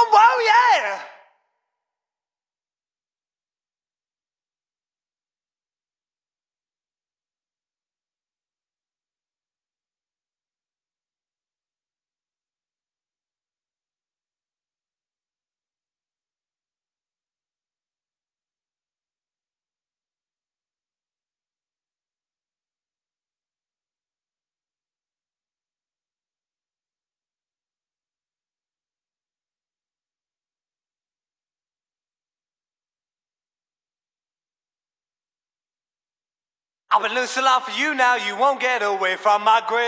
Oh, wow, yeah! I've been losing a for you now, you won't get away from my grasp.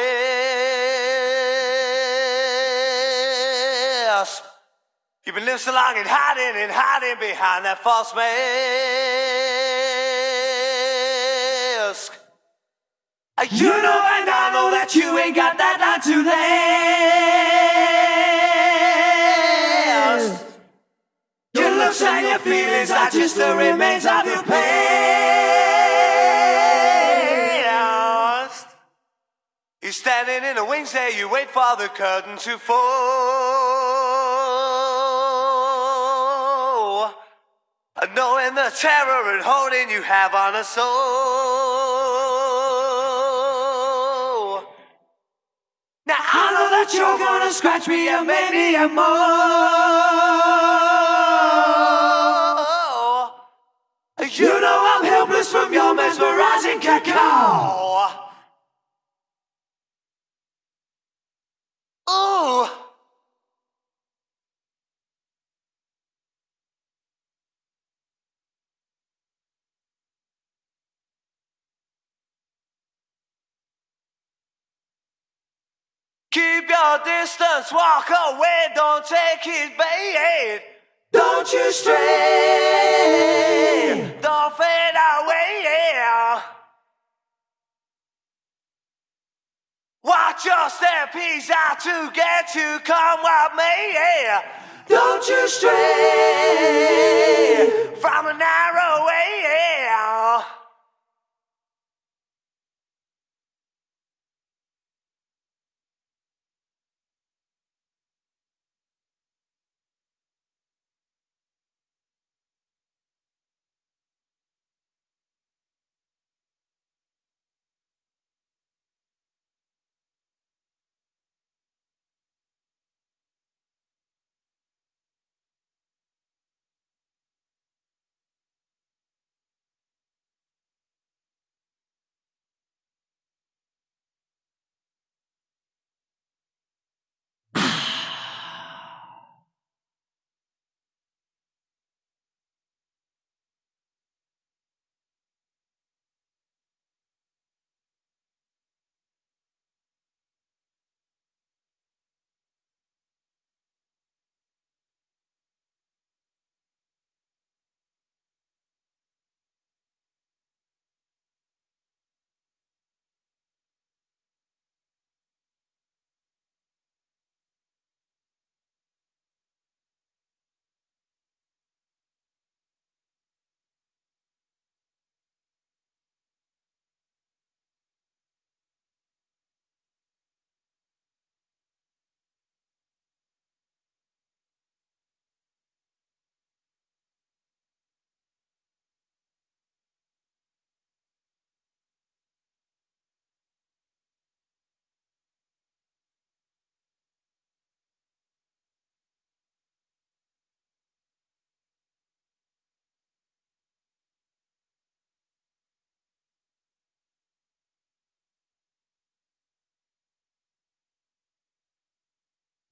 You've been living so long and hiding and hiding behind that false mask. You know and I know that you ain't got that line to last. Your looks and your feelings are just the remains of your past. Standing in the wings there, you wait for the curtain to fall. Knowing the terror and holding you have on a soul. Now I know that you're gonna scratch me and make me a more. You know I'm helpless from your mesmerizing cacao. Your distance, walk away, don't take it, babe. Don't you stray, don't fade away. Yeah. Watch your step, he's out to get you, come what may. Yeah. Don't you stray from a narrow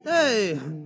Hey.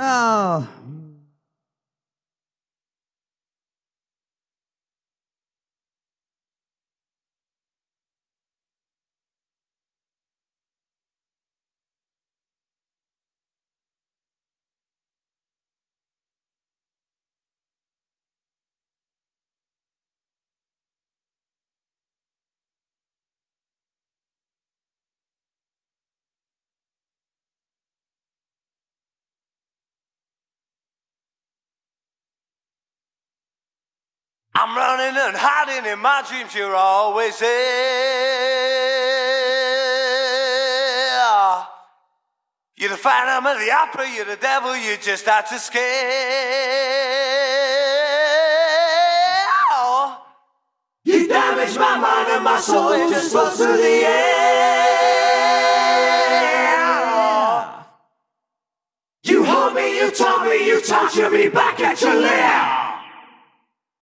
Oh. I'm running and hiding in my dreams, you're always there. You're the phantom of the opera, you're the devil, you just had to scare. You damaged my mind and my soul, it just flows through the air. You hold me, you taught me, you torture me back at your lair.